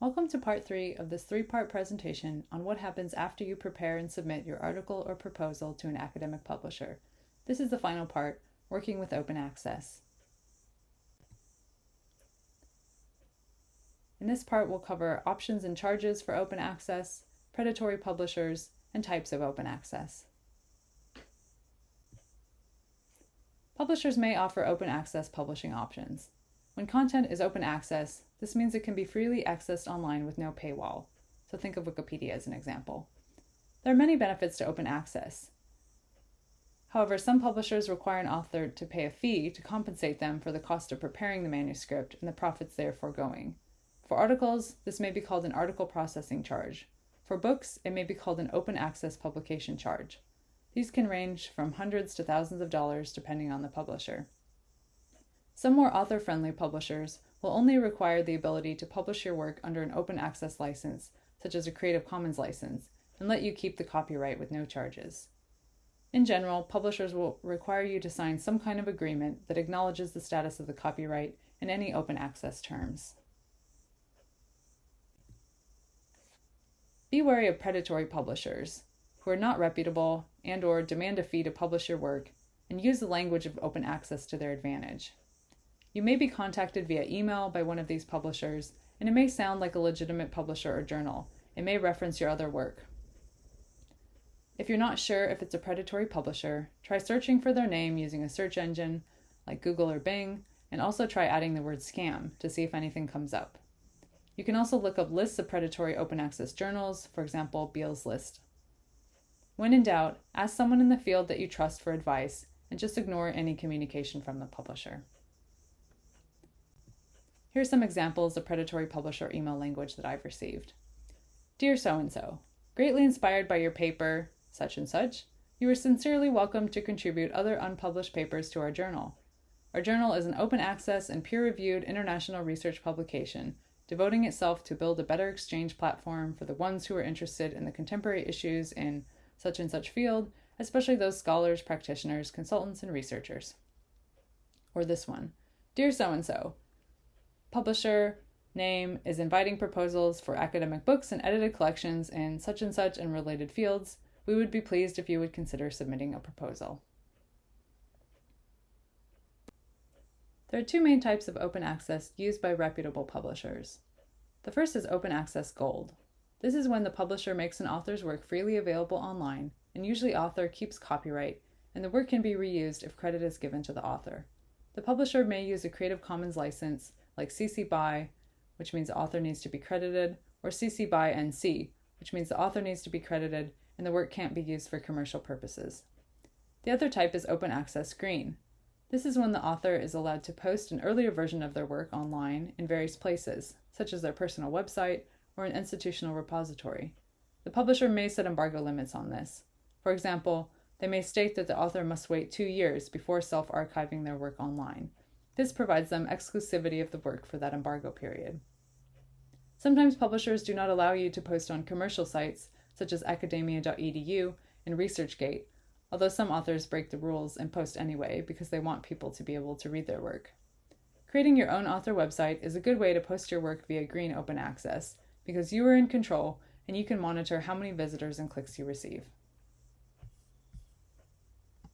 Welcome to part three of this three-part presentation on what happens after you prepare and submit your article or proposal to an academic publisher. This is the final part, working with open access. In this part, we'll cover options and charges for open access, predatory publishers, and types of open access. Publishers may offer open access publishing options. When content is open access, this means it can be freely accessed online with no paywall. So think of Wikipedia as an example. There are many benefits to open access. However, some publishers require an author to pay a fee to compensate them for the cost of preparing the manuscript and the profits they are foregoing. For articles, this may be called an article processing charge. For books, it may be called an open access publication charge. These can range from hundreds to thousands of dollars depending on the publisher. Some more author friendly publishers will only require the ability to publish your work under an open access license, such as a Creative Commons license, and let you keep the copyright with no charges. In general, publishers will require you to sign some kind of agreement that acknowledges the status of the copyright and any open access terms. Be wary of predatory publishers who are not reputable and or demand a fee to publish your work and use the language of open access to their advantage. You may be contacted via email by one of these publishers, and it may sound like a legitimate publisher or journal. It may reference your other work. If you're not sure if it's a predatory publisher, try searching for their name using a search engine like Google or Bing, and also try adding the word scam to see if anything comes up. You can also look up lists of predatory open access journals, for example, Beall's List. When in doubt, ask someone in the field that you trust for advice and just ignore any communication from the publisher. Here are some examples of predatory publisher email language that I've received. Dear so and so, greatly inspired by your paper, such and such, you are sincerely welcome to contribute other unpublished papers to our journal. Our journal is an open access and peer reviewed international research publication devoting itself to build a better exchange platform for the ones who are interested in the contemporary issues in such and such field, especially those scholars, practitioners, consultants, and researchers. Or this one Dear so and so, publisher name is inviting proposals for academic books and edited collections in such and such and related fields. We would be pleased if you would consider submitting a proposal. There are two main types of open access used by reputable publishers. The first is Open Access Gold. This is when the publisher makes an author's work freely available online, and usually author keeps copyright, and the work can be reused if credit is given to the author. The publisher may use a Creative Commons license like CC BY, which means author needs to be credited, or CC BY NC, which means the author needs to be credited and the work can't be used for commercial purposes. The other type is open access green. This is when the author is allowed to post an earlier version of their work online in various places, such as their personal website or an institutional repository. The publisher may set embargo limits on this. For example, they may state that the author must wait two years before self archiving their work online, this provides them exclusivity of the work for that embargo period. Sometimes publishers do not allow you to post on commercial sites such as academia.edu and ResearchGate, although some authors break the rules and post anyway because they want people to be able to read their work. Creating your own author website is a good way to post your work via green open access because you are in control and you can monitor how many visitors and clicks you receive.